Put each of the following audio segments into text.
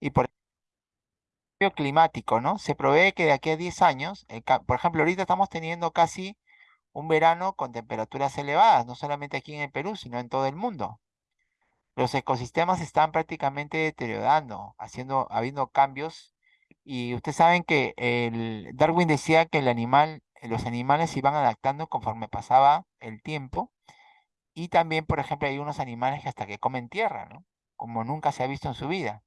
Y por cambio climático, ¿no? Se prevé que de aquí a 10 años, por ejemplo, ahorita estamos teniendo casi un verano con temperaturas elevadas, no solamente aquí en el Perú, sino en todo el mundo. Los ecosistemas están prácticamente deteriorando, haciendo, habiendo cambios. Y ustedes saben que el, Darwin decía que el animal, los animales se iban adaptando conforme pasaba el tiempo. Y también, por ejemplo, hay unos animales que hasta que comen tierra, ¿no? Como nunca se ha visto en su vida.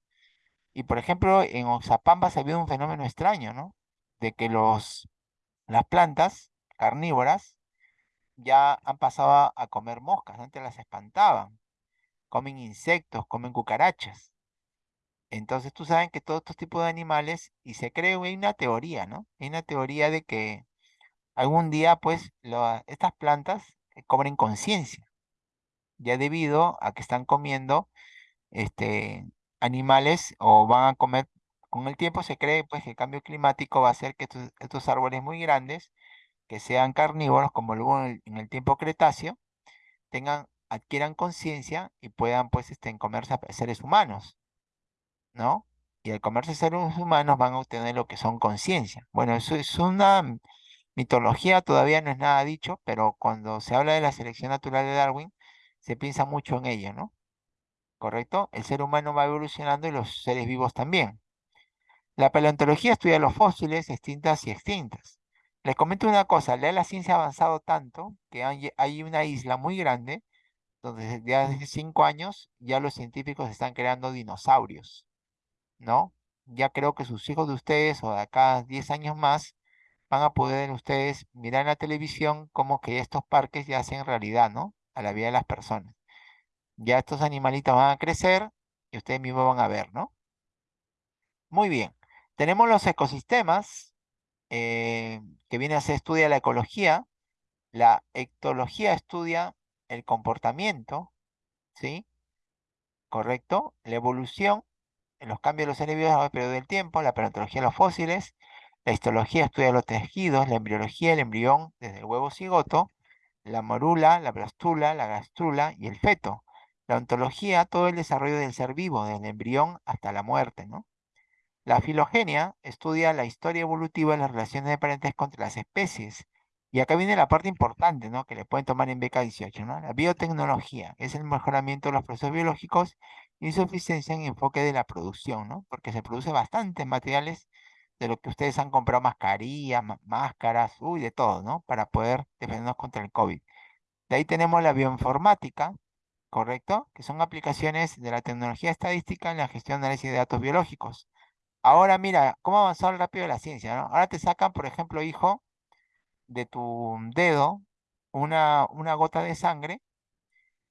Y por ejemplo, en Oxapamba se habido un fenómeno extraño, ¿no? De que los, las plantas carnívoras ya han pasado a comer moscas, antes las espantaban. Comen insectos, comen cucarachas. Entonces tú sabes que todos estos tipos de animales, y se cree, hay una teoría, ¿no? Hay una teoría de que algún día, pues, estas plantas eh, cobren conciencia, ya debido a que están comiendo este, animales o van a comer, con el tiempo se cree pues que el cambio climático va a hacer que estos, árboles muy grandes, que sean carnívoros como luego en el, tiempo Cretáceo, tengan, adquieran conciencia y puedan pues este, comerse a seres humanos, ¿no? Y al comerse seres humanos van a obtener lo que son conciencia. Bueno, eso es una mitología, todavía no es nada dicho, pero cuando se habla de la selección natural de Darwin, se piensa mucho en ello, ¿no? ¿Correcto? El ser humano va evolucionando y los seres vivos también. La paleontología estudia los fósiles extintas y extintas. Les comento una cosa, la ciencia ha avanzado tanto que hay, una isla muy grande donde desde hace cinco años ya los científicos están creando dinosaurios, ¿no? Ya creo que sus hijos de ustedes o de acá 10 años más van a poder ustedes mirar en la televisión como que estos parques ya hacen realidad, ¿no? A la vida de las personas. Ya estos animalitos van a crecer y ustedes mismos van a ver, ¿no? Muy bien. Tenemos los ecosistemas, eh, que viene a ser estudia la ecología. La ectología estudia el comportamiento, ¿sí? ¿Correcto? La evolución, los cambios de los seres vivos a lo largo del tiempo, la paleontología de los fósiles, la histología estudia los tejidos, la embriología, el embrión desde el huevo cigoto, la morula, la blastula, la gastrula y el feto. La ontología, todo el desarrollo del ser vivo, del embrión hasta la muerte, ¿no? La filogenia estudia la historia evolutiva de las relaciones de parentesco entre las especies. Y acá viene la parte importante, ¿no? Que le pueden tomar en beca 18, ¿no? La biotecnología, es el mejoramiento de los procesos biológicos y su eficiencia en enfoque de la producción, ¿no? Porque se produce bastantes materiales de lo que ustedes han comprado, mascarillas, máscaras, uy, de todo, ¿no? Para poder defendernos contra el COVID. De ahí tenemos la bioinformática, ¿correcto? Que son aplicaciones de la tecnología estadística en la gestión de análisis de datos biológicos. Ahora mira, cómo ha avanzado rápido la ciencia, ¿no? Ahora te sacan, por ejemplo, hijo, de tu dedo una, una gota de sangre,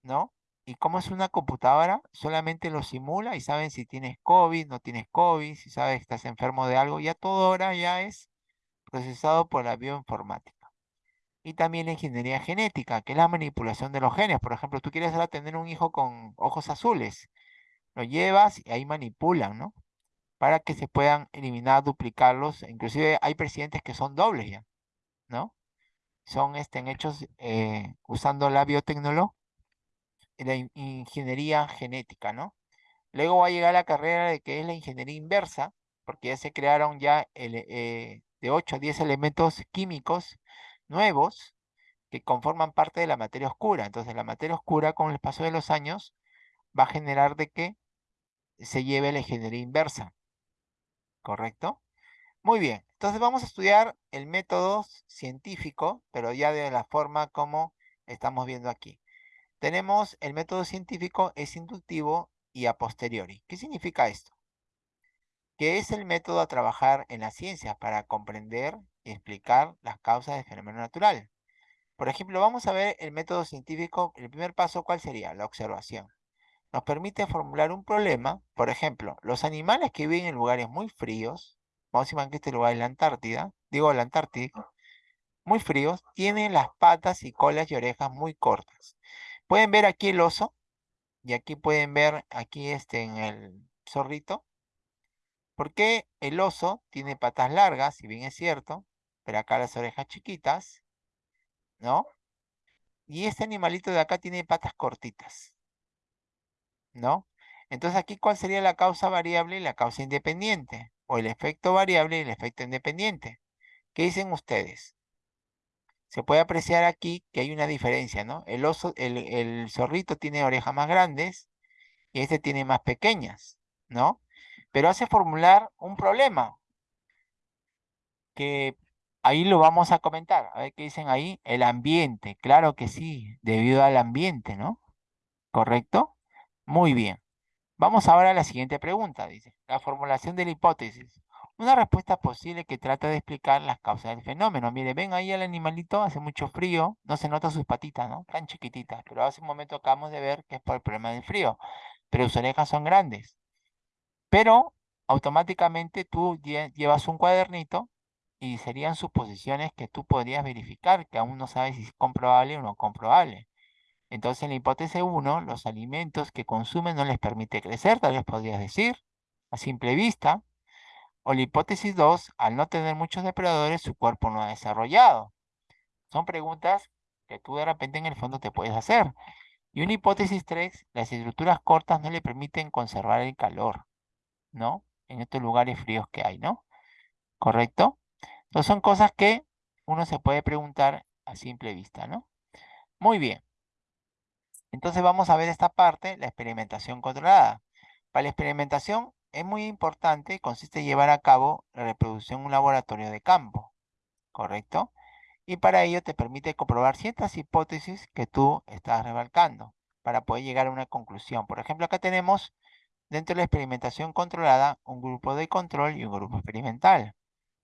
¿no? Y como es una computadora, solamente lo simula y saben si tienes COVID, no tienes COVID, si sabes que estás enfermo de algo, ya todo ahora ya es procesado por la bioinformática y también la ingeniería genética, que es la manipulación de los genes. Por ejemplo, tú quieres tener un hijo con ojos azules, lo llevas y ahí manipulan, ¿no? Para que se puedan eliminar, duplicarlos. Inclusive hay presidentes que son dobles ya, ¿no? Son estén hechos eh, usando la biotecnología, la ingeniería genética, ¿no? Luego va a llegar la carrera de que es la ingeniería inversa, porque ya se crearon ya eh, de 8 a 10 elementos químicos nuevos que conforman parte de la materia oscura. Entonces la materia oscura con el paso de los años va a generar de que se lleve la ingeniería inversa. ¿Correcto? Muy bien. Entonces vamos a estudiar el método científico, pero ya de la forma como estamos viendo aquí. Tenemos el método científico es inductivo y a posteriori. ¿Qué significa esto? Que es el método a trabajar en la ciencia para comprender explicar las causas del fenómeno natural. Por ejemplo, vamos a ver el método científico. El primer paso, ¿cuál sería? La observación. Nos permite formular un problema. Por ejemplo, los animales que viven en lugares muy fríos, vamos a imaginar que este lugar es la Antártida, digo la Antártida, muy fríos, tienen las patas y colas y orejas muy cortas. Pueden ver aquí el oso, y aquí pueden ver aquí este en el zorrito. Porque el oso tiene patas largas, si bien es cierto, pero acá las orejas chiquitas, ¿no? Y este animalito de acá tiene patas cortitas, ¿no? Entonces aquí, ¿cuál sería la causa variable y la causa independiente? O el efecto variable y el efecto independiente. ¿Qué dicen ustedes? Se puede apreciar aquí que hay una diferencia, ¿no? El, oso, el, el zorrito tiene orejas más grandes y este tiene más pequeñas, ¿no? Pero hace formular un problema que ahí lo vamos a comentar. A ver qué dicen ahí. El ambiente, claro que sí, debido al ambiente, ¿no? ¿Correcto? Muy bien. Vamos ahora a la siguiente pregunta, dice. La formulación de la hipótesis. Una respuesta posible que trata de explicar las causas del fenómeno. Mire, ven ahí al animalito, hace mucho frío, no se nota sus patitas, ¿no? Tan chiquititas, pero hace un momento acabamos de ver que es por el problema del frío, pero sus orejas son grandes. Pero automáticamente tú llevas un cuadernito y serían suposiciones que tú podrías verificar, que aún no sabes si es comprobable o no comprobable. Entonces, en la hipótesis 1, los alimentos que consumen no les permite crecer, tal vez podrías decir, a simple vista. O la hipótesis 2, al no tener muchos depredadores, su cuerpo no ha desarrollado. Son preguntas que tú de repente en el fondo te puedes hacer. Y una hipótesis 3, las estructuras cortas no le permiten conservar el calor. ¿no? En estos lugares fríos que hay, ¿no? ¿Correcto? Entonces son cosas que uno se puede preguntar a simple vista, ¿no? Muy bien. Entonces vamos a ver esta parte, la experimentación controlada. Para la experimentación es muy importante, consiste en llevar a cabo la reproducción en un laboratorio de campo, ¿correcto? Y para ello te permite comprobar ciertas hipótesis que tú estás rebalcando para poder llegar a una conclusión. Por ejemplo, acá tenemos Dentro de la experimentación controlada, un grupo de control y un grupo experimental.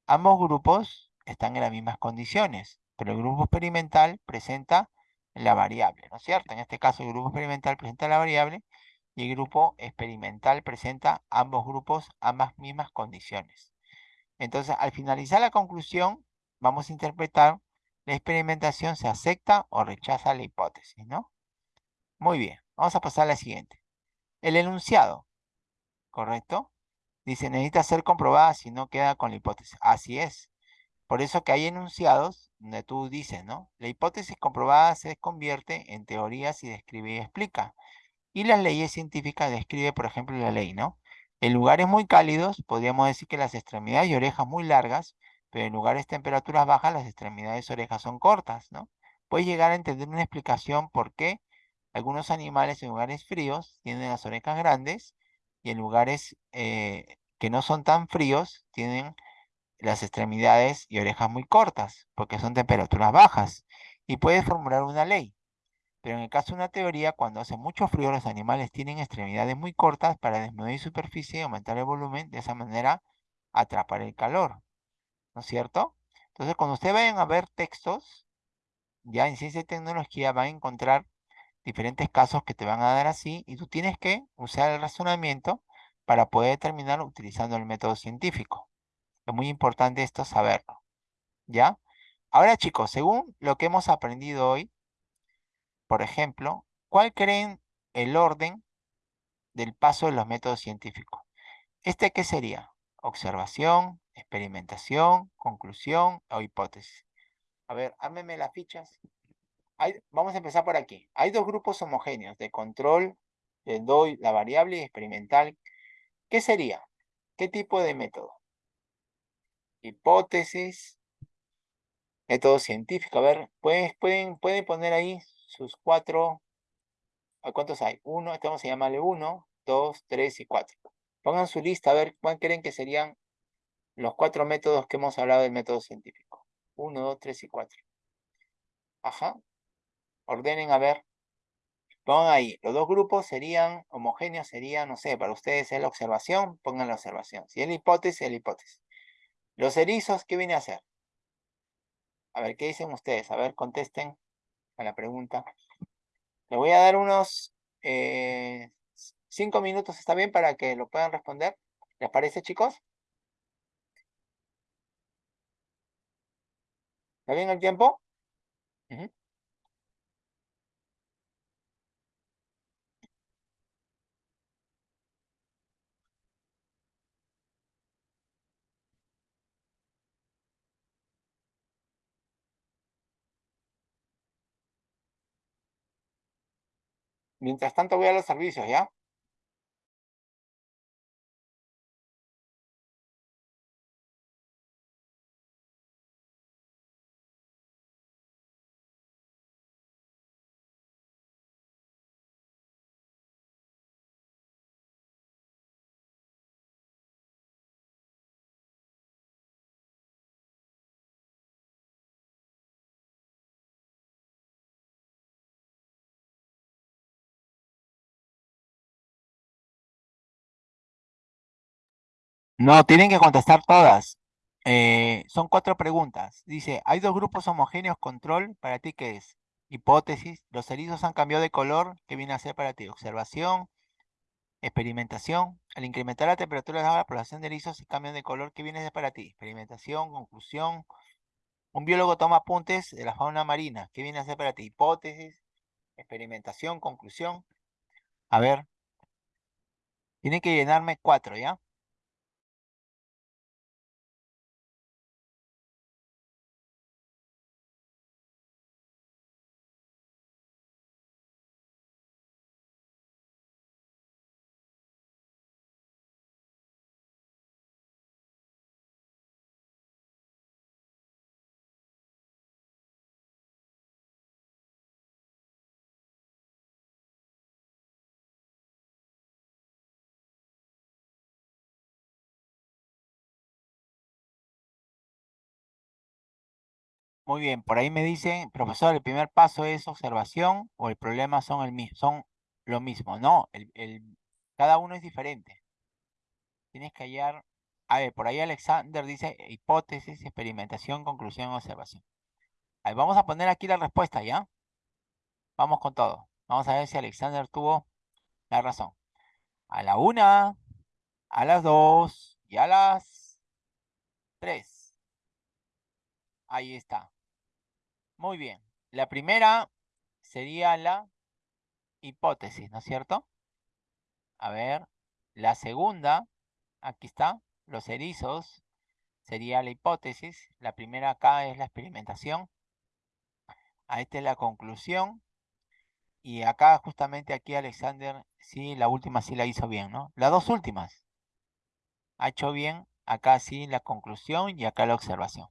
Ambos grupos están en las mismas condiciones, pero el grupo experimental presenta la variable, ¿no es cierto? En este caso el grupo experimental presenta la variable y el grupo experimental presenta ambos grupos, ambas mismas condiciones. Entonces, al finalizar la conclusión, vamos a interpretar la experimentación se acepta o rechaza la hipótesis, ¿no? Muy bien, vamos a pasar a la siguiente. El enunciado. ¿correcto? Dice, necesita ser comprobada si no queda con la hipótesis. Así es. Por eso que hay enunciados donde tú dices, ¿no? La hipótesis comprobada se convierte en teoría si describe y explica. Y las leyes científicas describe, por ejemplo, la ley, ¿no? En lugares muy cálidos, podríamos decir que las extremidades y orejas muy largas, pero en lugares de temperaturas bajas, las extremidades y orejas son cortas, ¿no? Puedes llegar a entender una explicación por qué algunos animales en lugares fríos tienen las orejas grandes y en lugares eh, que no son tan fríos tienen las extremidades y orejas muy cortas, porque son temperaturas bajas. Y puedes formular una ley. Pero en el caso de una teoría, cuando hace mucho frío, los animales tienen extremidades muy cortas para desnudar superficie y aumentar el volumen, de esa manera atrapar el calor. ¿No es cierto? Entonces, cuando ustedes vayan a ver textos, ya en ciencia y tecnología van a encontrar diferentes casos que te van a dar así y tú tienes que usar el razonamiento para poder determinar utilizando el método científico. Es muy importante esto saberlo. ¿Ya? Ahora chicos, según lo que hemos aprendido hoy, por ejemplo, ¿cuál creen el orden del paso de los métodos científicos? ¿Este qué sería? Observación, experimentación, conclusión o hipótesis. A ver, hámeme las fichas vamos a empezar por aquí. Hay dos grupos homogéneos de control, les doy la variable experimental. ¿Qué sería? ¿Qué tipo de método? Hipótesis, método científico. A ver, pueden, pueden, pueden poner ahí sus cuatro. ¿Cuántos hay? Uno, vamos a llamarle uno, dos, tres y cuatro. Pongan su lista a ver cuál creen que serían los cuatro métodos que hemos hablado del método científico. Uno, dos, tres y cuatro. Ajá, ordenen a ver. Pongan ahí, los dos grupos serían homogéneos, serían, no sé, para ustedes es la observación, pongan la observación. Si es la hipótesis, es la hipótesis. Los erizos, ¿qué viene a hacer? A ver, ¿qué dicen ustedes? A ver, contesten a la pregunta. Le voy a dar unos eh, cinco minutos, ¿está bien? Para que lo puedan responder. ¿Les parece, chicos? ¿Está bien el tiempo? Mientras tanto voy a los servicios, ¿ya? No, tienen que contestar todas. Eh, son cuatro preguntas. Dice, hay dos grupos homogéneos control. ¿Para ti qué es? Hipótesis. Los erizos han cambiado de color. ¿Qué viene a ser para ti? Observación. Experimentación. Al incrementar la temperatura de la población de erizos y cambian de color. ¿Qué viene a ser para ti? Experimentación. Conclusión. Un biólogo toma apuntes de la fauna marina. ¿Qué viene a ser para ti? Hipótesis. Experimentación. Conclusión. A ver. Tiene que llenarme cuatro, ¿ya? Muy bien, por ahí me dicen, profesor, el primer paso es observación o el problema son el mismo, son lo mismo. No, el, cada uno es diferente. Tienes que hallar, a ver, por ahí Alexander dice hipótesis, experimentación, conclusión, observación. Vamos a poner aquí la respuesta, ¿ya? Vamos con todo. Vamos a ver si Alexander tuvo la razón. A la una, a las dos y a las tres. Ahí está. Muy bien. La primera sería la hipótesis, ¿no es cierto? A ver, la segunda, aquí está, los erizos, sería la hipótesis. La primera acá es la experimentación. A esta es la conclusión. Y acá, justamente aquí, Alexander, sí, la última sí la hizo bien, ¿no? Las dos últimas. Ha hecho bien, acá sí la conclusión y acá la observación.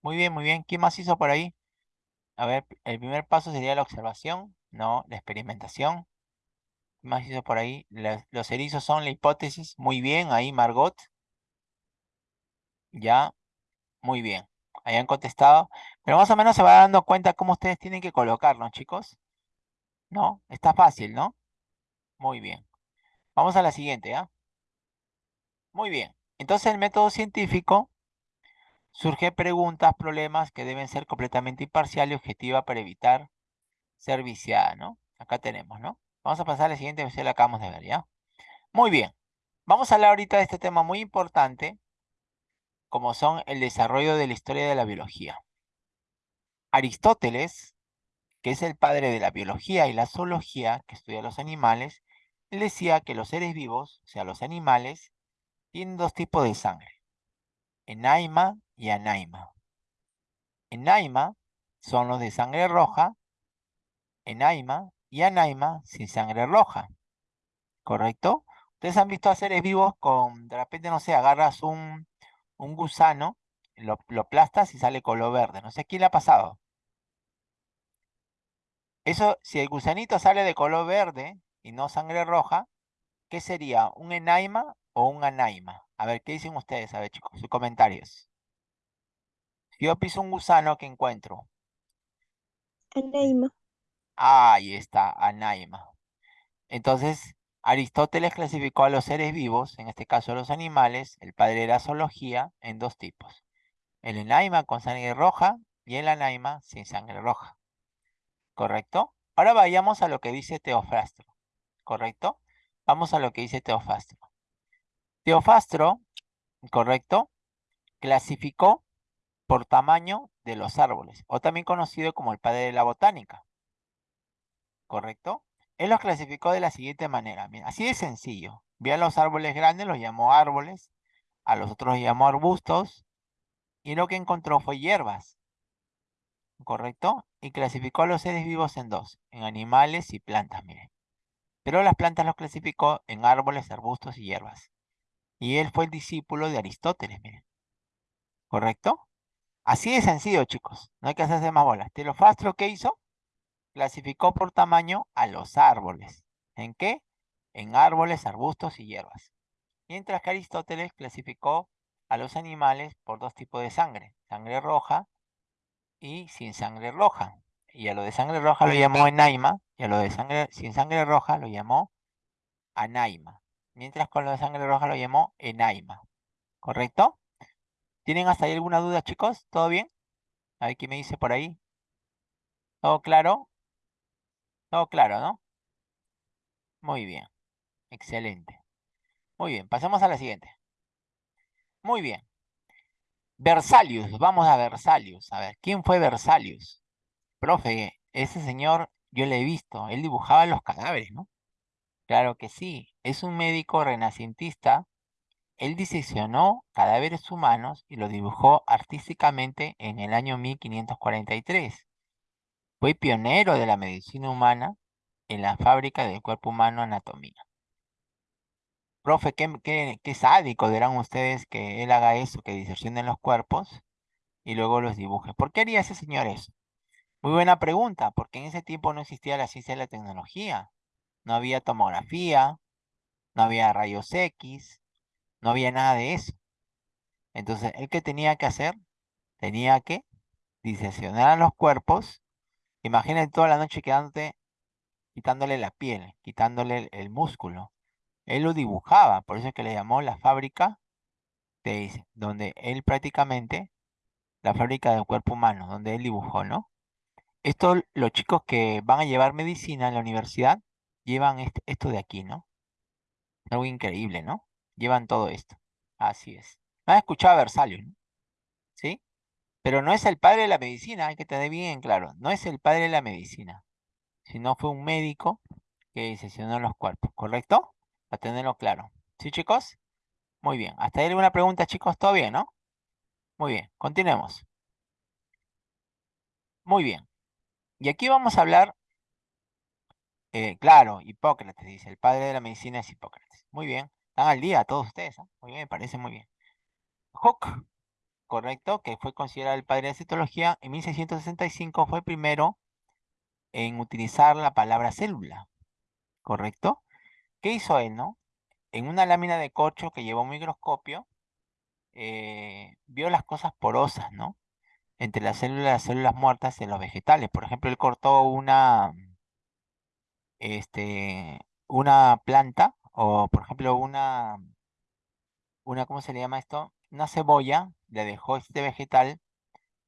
Muy bien, muy bien. ¿Quién más hizo por ahí? A ver, el primer paso sería la observación, no la experimentación. ¿Qué más hizo por ahí? los erizos son la hipótesis. Muy bien, ahí Margot. Ya, muy bien. Hayan contestado. Pero más o menos se va dando cuenta cómo ustedes tienen que colocarlo, chicos. ¿No? Está fácil, ¿no? Muy bien. Vamos a la siguiente, ¿ya? Muy bien. Entonces el método científico surge preguntas, problemas que deben ser completamente imparcial y objetiva para evitar ser viciada, ¿no? Acá tenemos, ¿no? Vamos a pasar a la siguiente versión, la acabamos de ver, ¿ya? Muy bien. Vamos a hablar ahorita de este tema muy importante, como son el desarrollo de la historia de la biología. Aristóteles, que es el padre de la biología y la zoología, que estudia los animales, decía que los seres vivos, o sea, los animales, tienen dos tipos de sangre, enaima y anaima. Enaima son los de sangre roja, enaima y anaima sin sangre roja. ¿Correcto? Ustedes han visto a vivos con, de repente, no sé, agarras un, un gusano, lo, lo aplastas y sale color verde. No sé quién le ha pasado. Eso, si el gusanito sale de color verde y no sangre roja, ¿qué sería? ¿Un enaima o un anaima? A ver, ¿qué dicen ustedes? A ver, chicos, sus comentarios. Yo piso un gusano, ¿qué encuentro? Anaima. Ahí está, anaima. Entonces, Aristóteles clasificó a los seres vivos, en este caso a los animales, el padre de la zoología, en dos tipos. El enaima con sangre roja y el anaima sin sangre roja. ¿Correcto? Ahora vayamos a lo que dice Teofastro. ¿Correcto? Vamos a lo que dice Teofastro. Teofastro, ¿correcto? Clasificó por tamaño de los árboles, o también conocido como el padre de la botánica. ¿Correcto? Él los clasificó de la siguiente manera. Mira, así de sencillo. Vio a los árboles grandes, los llamó árboles, a los otros los llamó arbustos, y lo que encontró fue hierbas. ¿Correcto? Y clasificó a los seres vivos en dos, en animales y plantas, miren. Pero las plantas los clasificó en árboles, arbustos y hierbas. Y él fue el discípulo de Aristóteles, miren. ¿Correcto? Así de sencillo, chicos. No hay que hacerse más bolas. Telofastro, ¿qué hizo? Clasificó por tamaño a los árboles. ¿En qué? En árboles, arbustos y hierbas. Mientras que Aristóteles clasificó a los animales por dos tipos de sangre. Sangre roja y sin sangre roja. Y a lo de sangre roja lo llamó enaima. Y a lo de sangre sin sangre roja lo llamó anaima. Mientras con lo de sangre roja lo llamó enaima. ¿correcto? ¿Tienen hasta ahí alguna duda, chicos? ¿Todo bien? A ver qué me dice por ahí. ¿Todo claro? Todo claro, ¿no? Muy bien. Excelente. Muy bien, pasemos a la siguiente. Muy bien. Versalius, vamos a Versalius. A ver, ¿quién fue Versalius? Profe, ese señor yo le he visto, él dibujaba los cadáveres, ¿no? Claro que sí, es un médico renacentista. Él diseccionó cadáveres humanos y los dibujó artísticamente en el año 1543. Fue pionero de la medicina humana en la fábrica del cuerpo humano anatomía. Profe, qué, qué, qué sádico dirán ustedes que él haga eso, que diseccionen los cuerpos y luego los dibuje. ¿Por qué haría ese señor eso? Muy buena pregunta, porque en ese tiempo no existía la ciencia y la tecnología. No había tomografía, no había rayos X, no había nada de eso. Entonces, ¿él qué tenía que hacer? Tenía que diseccionar los cuerpos. Imagínate toda la noche quedándote, quitándole la piel, quitándole el, el músculo. Él lo dibujaba, por eso es que le llamó la fábrica de, donde él prácticamente, la fábrica del cuerpo humano, donde él dibujó, ¿no? Esto, los chicos que van a llevar medicina en la universidad, llevan este- esto de aquí, ¿no? Algo increíble, ¿no? Llevan todo esto. Así es. ¿Han escuchado a Versalius, ¿no? ¿Sí? Pero no es el padre de la medicina, hay que tener bien en claro. No es el padre de la medicina, sino fue un médico que disesionó los cuerpos, ¿correcto? Para tenerlo claro. ¿Sí, chicos? Muy bien. Hasta ahí alguna pregunta, chicos. ¿Todo bien, no? Muy bien. Continuemos. Muy bien. Y aquí vamos a hablar, eh, claro, Hipócrates, dice, el padre de la medicina es Hipócrates. Muy bien. Están al día todos ustedes. Muy bien, me parece muy bien. Hooke, correcto, que fue considerado el padre de la citología, en 1665 fue el primero en utilizar la palabra célula, ¿correcto? ¿Qué hizo él, no? En una lámina de corcho que llevó un microscopio, eh, vio las cosas porosas, ¿no? Entre las células y las células muertas en los vegetales. Por ejemplo, él cortó una, este, una planta, o por ejemplo, una, una, ¿cómo se le llama esto? Una cebolla, le dejó este vegetal,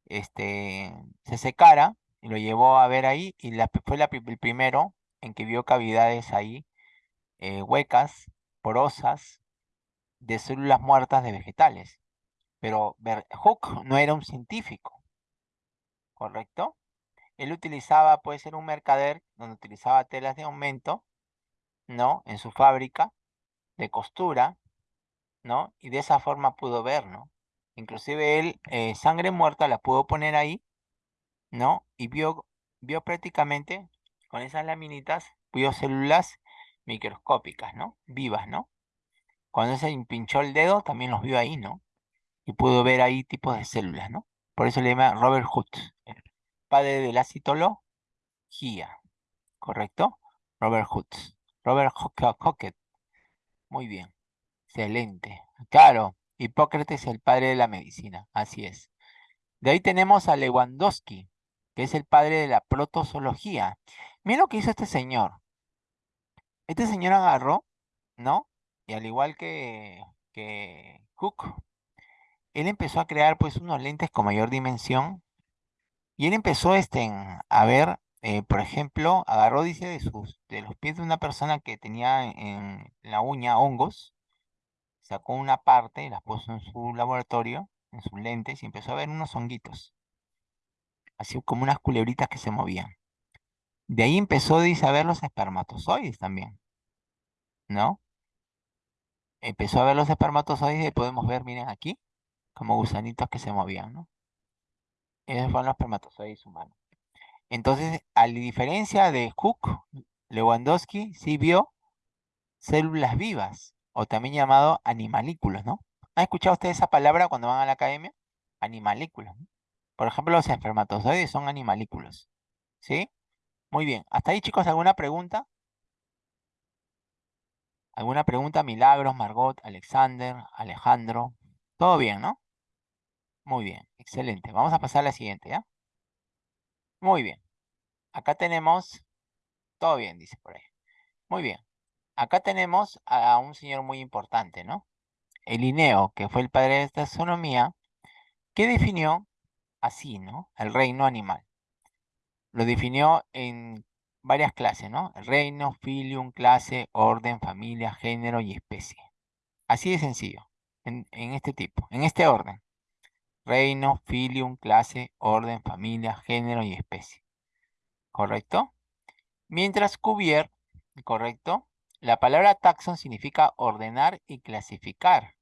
este, se secara y lo llevó a ver ahí y la, fue la, el primero en que vio cavidades ahí, eh, huecas, porosas, de células muertas de vegetales. Pero Hooke no era un científico, ¿correcto? Él utilizaba, puede ser un mercader, donde utilizaba telas de aumento, ¿no? En su fábrica de costura, ¿no? Y de esa forma pudo ver, ¿no? Inclusive él, eh, sangre muerta la pudo poner ahí, ¿no? Y vio, vio prácticamente, con esas laminitas, vio células microscópicas, ¿no? Vivas, ¿no? Cuando se pinchó el dedo, también los vio ahí, ¿no? Y pudo ver ahí tipos de células, ¿no? Por eso le llama Robert el padre de la citología, ¿correcto? Robert Hooke. Robert Hooke. Muy bien. Excelente. Claro, Hipócrates es el padre de la medicina, así es. De ahí tenemos a Lewandowski, que es el padre de la protozoología. Miren lo que hizo este señor. Este señor agarró, ¿no? Y al igual que, que Cook, él empezó a crear pues unos lentes con mayor dimensión. Y él empezó este, a ver, eh, por ejemplo, agarró, dice, de, sus, de los pies de una persona que tenía en la uña hongos, sacó una parte, la puso en su laboratorio, en sus lentes, y empezó a ver unos honguitos. Así como unas culebritas que se movían. De ahí empezó, dice, a ver los espermatozoides también. ¿No? Empezó a ver los espermatozoides y podemos ver, miren aquí, como gusanitos que se movían, ¿no? Esos fueron los espermatozoides humanos. Entonces, a diferencia de Hooke, Lewandowski sí vio células vivas, o también llamado animalículos, ¿no? ¿Han escuchado ustedes esa palabra cuando van a la academia? Animalículos. Por ejemplo, los espermatozoides son animalículos. ¿Sí? Muy bien. ¿Hasta ahí, chicos, alguna pregunta? ¿Alguna pregunta? Milagros, Margot, Alexander, Alejandro. Todo bien, ¿no? Muy bien, excelente. Vamos a pasar a la siguiente, ¿ya? Muy bien. Acá tenemos... Todo bien, dice por ahí. Muy bien. Acá tenemos a un señor muy importante, ¿no? el Linneo, que fue el padre de esta taxonomía, que definió así, ¿no? El reino animal. Lo definió en varias clases, ¿no? Reino, filium, clase, orden, familia, género y especie. Así de sencillo, en, este tipo, en este orden. Reino, filium, clase, orden, familia, género y especie. ¿Correcto? Mientras Cuvier, ¿correcto? La palabra taxon significa ordenar y clasificar.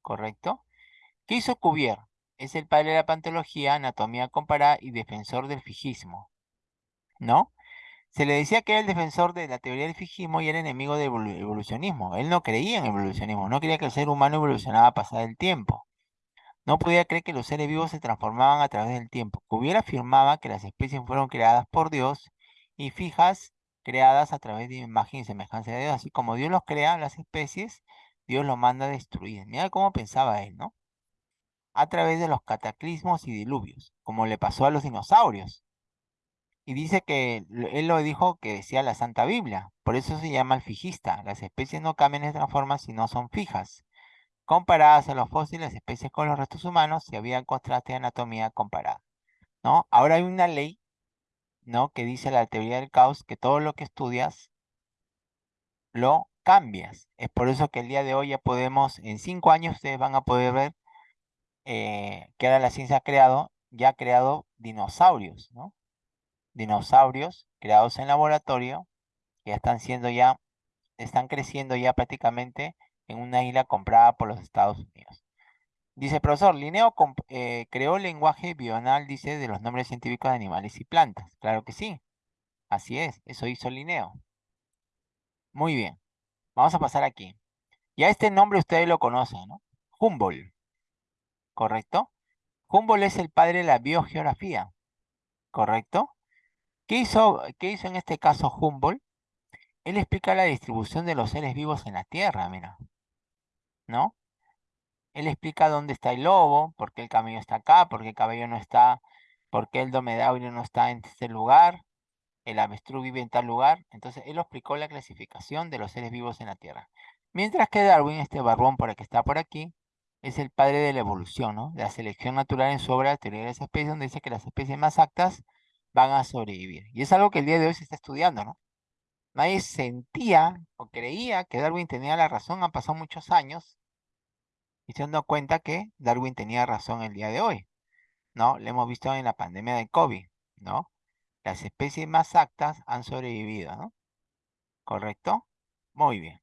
¿Correcto? ¿Qué hizo Cuvier? Es el padre de la pantología, anatomía comparada y defensor del fijismo. ¿No? Se le decía que era el defensor de la teoría del fijismo y era enemigo del evolucionismo. Él no creía en el evolucionismo, no creía que el ser humano evolucionaba a pasar el tiempo. No podía creer que los seres vivos se transformaban a través del tiempo. Hubiera afirmaba que las especies fueron creadas por Dios y fijas creadas a través de imagen y semejanza de Dios. Así como Dios los crea, las especies, Dios los manda a destruir. Mira cómo pensaba él, ¿no? A través de los cataclismos y diluvios, como le pasó a los dinosaurios. Y dice que él lo dijo que decía la Santa Biblia. Por eso se llama el fijista. Las especies no cambian de transforman si no son fijas. Comparadas a los fósiles, especies con los restos humanos, si había contraste de anatomía comparada. ¿no? Ahora hay una ley ¿no? que dice la teoría del caos que todo lo que estudias lo cambias. Es por eso que el día de hoy ya podemos, en cinco años ustedes van a poder ver eh, que ahora la ciencia ha creado, ya ha creado dinosaurios, ¿no? dinosaurios creados en laboratorio que están siendo ya, están creciendo ya prácticamente en una isla comprada por los Estados Unidos. Dice, profesor, Linneo eh, creó el lenguaje bional, dice, de los nombres científicos de animales y plantas. Claro que sí. Así es, eso hizo Linneo. Muy bien. Vamos a pasar aquí. Ya este nombre ustedes lo conocen, ¿no? Humboldt. ¿Correcto? Humboldt es el padre de la biogeografía. ¿Correcto? ¿Qué hizo, ¿Qué hizo en este caso Humboldt? Él explica la distribución de los seres vivos en la Tierra, mira. ¿No? Él explica dónde está el lobo, por qué el camello está acá, por qué el caballo no está, por qué el dromedaurio no está en este lugar, el avestruz vive en tal lugar. Entonces, él explicó la clasificación de los seres vivos en la Tierra. Mientras que Darwin, este barbón por el que está por aquí, es el padre de la evolución, ¿no? De la selección natural en su obra Teoría de las especies, donde dice que las especies más actas van a sobrevivir. Y es algo que el día de hoy se está estudiando, ¿no? Nadie sentía o creía que Darwin tenía la razón, han pasado muchos años y se han dado cuenta que Darwin tenía razón el día de hoy, ¿no? Lo hemos visto en la pandemia de COVID, ¿no? Las especies más actas han sobrevivido, ¿no? ¿Correcto? Muy bien.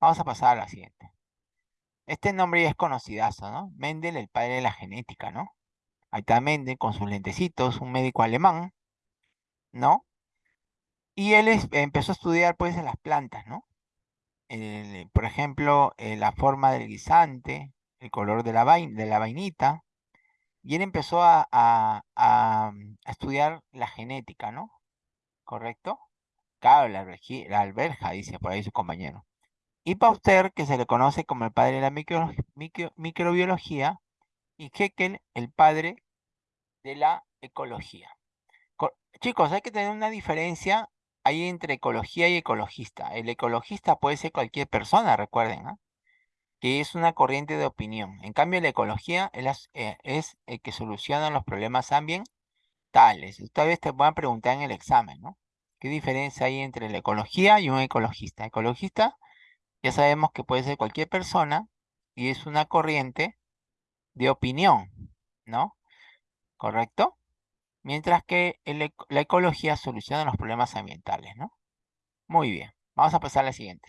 Vamos a pasar a la siguiente. Este nombre ya es conocidazo, ¿no? Mendel, el padre de la genética, ¿no? Ahí está Mendel con sus lentecitos, un médico alemán, ¿no? Y él empezó a estudiar pues en las plantas, ¿no? por ejemplo, eh, la forma del guisante, el color de la, de la vainita, y él empezó a, a, estudiar la genética, ¿no? ¿Correcto? Claro, la, la alberja, dice por ahí su compañero. Y Pauster, que se le conoce como el padre de la microbiología, y Haeckel, el padre de la ecología. chicos, hay que tener una diferencia ahí entre ecología y ecologista. El ecologista puede ser cualquier persona, recuerden, que es una corriente de opinión. En cambio, la ecología es, eh, el que soluciona los problemas ambientales. Ustedes te van a preguntar en el examen, ¿no? ¿Qué diferencia hay entre la ecología y un ecologista? Ecologista, ya sabemos que puede ser cualquier persona y es una corriente de opinión, ¿no? ¿Correcto? Mientras que la ecología soluciona los problemas ambientales, ¿no? Muy bien, vamos a pasar a la siguiente.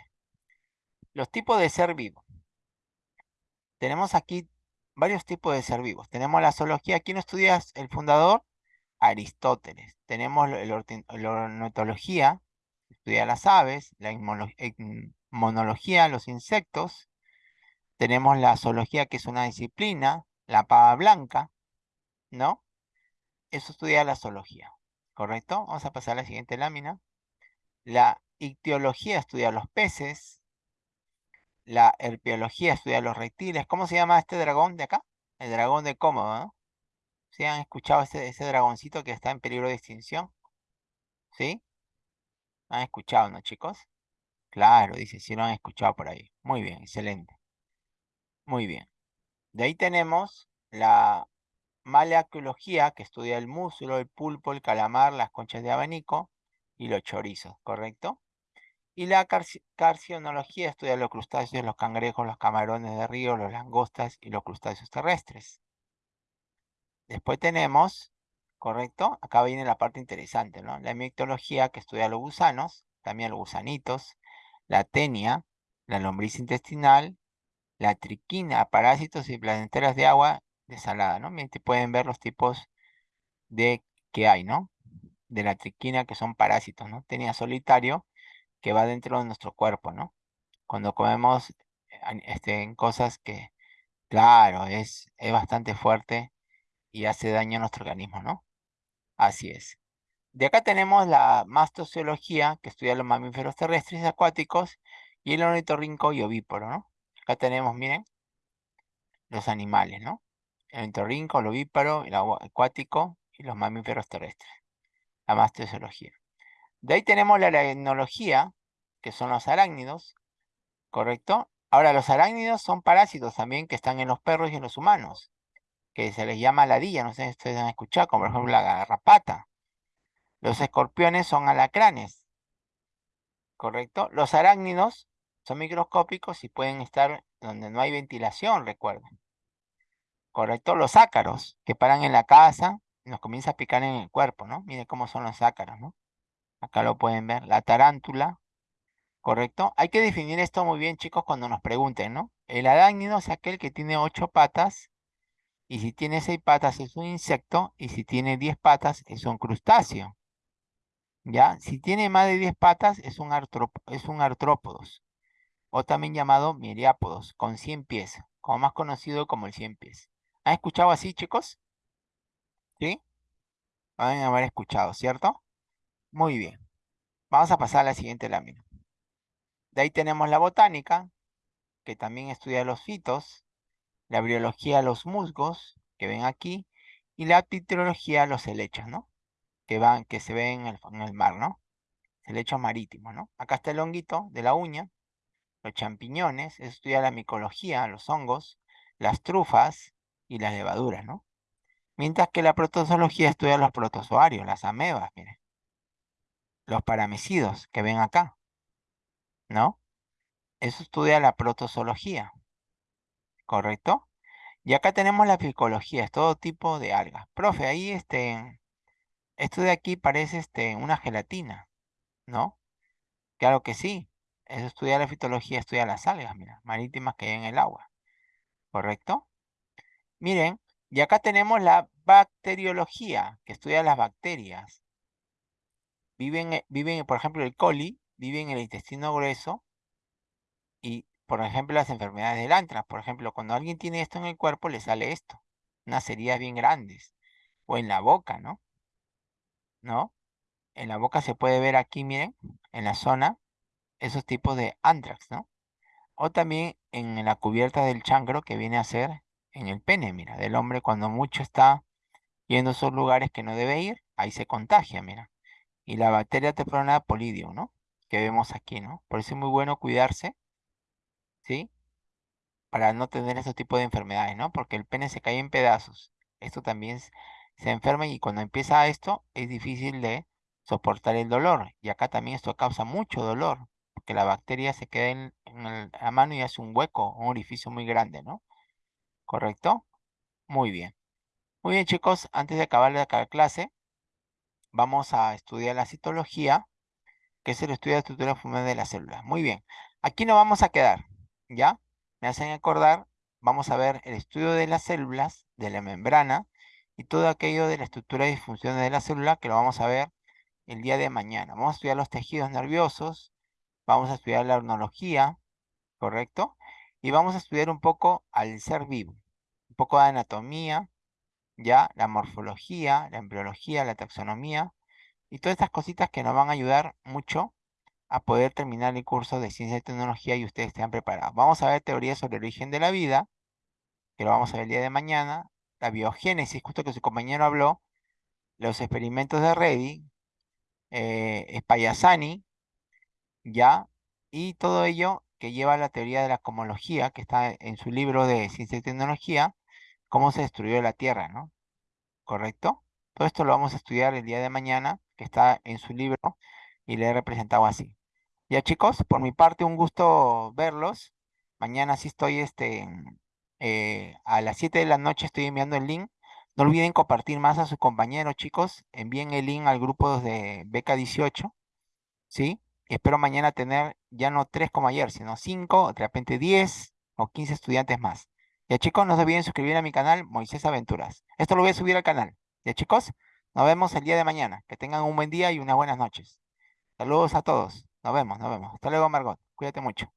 Los tipos de ser vivo. Tenemos aquí varios tipos de ser vivos. Tenemos la zoología. ¿Quién estudia el fundador? Aristóteles. Tenemos la ornitología, estudia las aves, la inmunología, los insectos, tenemos la zoología, que es una disciplina, la pava blanca, ¿no? Eso estudia la zoología, ¿correcto? Vamos a pasar a la siguiente lámina. La ictiología estudia los peces. La herpiología estudia los reptiles. ¿Cómo se llama este dragón de acá? El dragón de cómodo, ¿no? ¿Sí han escuchado ese, ese dragoncito que está en peligro de extinción? ¿Sí? ¿Han escuchado, no, chicos? Claro, dice, sí lo han escuchado por ahí. Muy bien, excelente. Muy bien. De ahí tenemos la Malacología, que estudia el músculo, el pulpo, el calamar, las conchas de abanico y los chorizos, ¿correcto? Y la carcionología estudia los crustáceos, los cangrejos, los camarones de río, los langostas y los crustáceos terrestres. Después tenemos, ¿correcto? Acá viene la parte interesante, ¿no? La mictología que estudia los gusanos, también los gusanitos, la tenia, la lombriz intestinal, la triquina, parásitos y placenteras de agua desalada, ¿no? Miren, pueden ver los tipos de que hay, ¿no? De la triquina que son parásitos, ¿no? Tenia solitario que va dentro de nuestro cuerpo, ¿no? Cuando comemos este, cosas que, claro, es, es bastante fuerte y hace daño a nuestro organismo, ¿no? Así es. De acá tenemos la mastociología, que estudia los mamíferos terrestres y acuáticos, y el ornitorrinco y ovíparo, ¿no? Acá tenemos, miren, los animales, ¿no? El ornitorrinco, el ovíparo, el acuático y los mamíferos terrestres. La mastociología. De ahí tenemos la aracnología, que son los arácnidos, ¿correcto? Ahora, los arácnidos son parásitos también que están en los perros y en los humanos, que se les llama ladilla, no sé si ustedes han escuchado, como por ejemplo la garrapata. Los escorpiones son alacranes, ¿correcto? Los arácnidos son microscópicos y pueden estar donde no hay ventilación, recuerden. ¿Correcto? Los ácaros, que paran en la casa nos comienza a picar en el cuerpo, ¿no? Miren cómo son los ácaros, ¿no? Acá lo pueden ver. La tarántula, ¿correcto? Hay que definir esto muy bien, chicos, cuando nos pregunten, ¿no? El arácnido es aquel que tiene ocho patas y si tiene seis patas es un insecto y si tiene diez patas es un crustáceo. ¿Ya? Si tiene más de diez patas es un, es un artrópodos o también llamado miriápodos, con 100 pies, como más conocido como el 100 pies. ¿Han escuchado así, chicos? ¿Sí? Van a haber escuchado, ¿cierto? Muy bien. Vamos a pasar a la siguiente lámina. De ahí tenemos la botánica, que también estudia los fitos, la biología los musgos, que ven aquí, y la pictología los helechos, ¿no? Que van, que se ven en el, en el mar, ¿no? Helechos marítimos, ¿no? Acá está el honguito de la uña, los champiñones, estudia la micología, los hongos, las trufas y las levaduras, ¿no? Mientras que la protozoología estudia los protozoarios, las amebas, miren. Los paramecidos que ven acá, ¿no? Eso estudia la protozoología, ¿correcto? Y acá tenemos la ficología, es todo tipo de algas. Profe, ahí este, esto de aquí parece este, una gelatina, ¿no? Claro que sí, eso estudia la fitología, estudia las algas, mira, marítimas que hay en el agua. ¿Correcto? Miren, y acá tenemos la bacteriología, que estudia las bacterias. Viven, eh, viven, por ejemplo, el coli, vive en el intestino grueso y, por ejemplo, las enfermedades del antras. Por ejemplo, cuando alguien tiene esto en el cuerpo, le sale esto. Unas heridas bien grandes. O en la boca, ¿no? ¿No? En la boca se puede ver aquí, miren, en la zona, esos tipos de antrax, ¿no? O también en la cubierta del chancro que viene a ser en el pene, mira, del hombre cuando mucho está yendo a esos lugares que no debe ir, ahí se contagia, mira. Y la bacteria teflona polidio, ¿no? Que vemos aquí, ¿no? Por eso es muy bueno cuidarse, ¿sí? Para no tener ese tipo de enfermedades, ¿no? Porque el pene se cae en pedazos. Esto también se enferma y cuando empieza esto es difícil de soportar el dolor. Y acá también esto causa mucho dolor que la bacteria se quede en, la mano y hace un hueco, un orificio muy grande, ¿no? ¿Correcto? Muy bien. Muy bien, chicos, antes de acabar la clase, vamos a estudiar la citología, que es el estudio de la estructura funcional de las células. Muy bien. Aquí nos vamos a quedar, ¿ya? Me hacen acordar, vamos a ver el estudio de las células, de la membrana, y todo aquello de la estructura y funciones de la célula, que lo vamos a ver el día de mañana. Vamos a estudiar los tejidos nerviosos, vamos a estudiar la ornología, ¿correcto? Y vamos a estudiar un poco al ser vivo, un poco de anatomía, ya, la morfología, la embriología, la taxonomía, y todas estas cositas que nos van a ayudar mucho a poder terminar el curso de ciencia y tecnología y ustedes estén preparados. Vamos a ver teorías sobre el origen de la vida, que lo vamos a ver el día de mañana, la biogénesis, justo que su compañero habló, los experimentos de Reddy, eh, ¿ya? Y todo ello que lleva la teoría de la cosmología, que está en su libro de Ciencia y Tecnología, cómo se destruyó la Tierra, ¿no? ¿Correcto? Todo esto lo vamos a estudiar el día de mañana, que está en su libro, y le he representado así. Ya chicos, por mi parte un gusto verlos. Mañana sí estoy este, eh, a las 7 de la noche estoy enviando el link. No olviden compartir más a sus compañeros, chicos. Envíen el link al grupo de Beca 18. ¿Sí? Espero mañana tener ya no 3 como ayer, sino 5, de repente 10 o 15 estudiantes más. Ya chicos, no se olviden suscribir a mi canal Moisés Aventuras. Esto lo voy a subir al canal. Ya chicos, nos vemos el día de mañana. Que tengan un buen día y unas buenas noches. Saludos a todos. Nos vemos, nos vemos. Hasta luego, Margot. Cuídate mucho.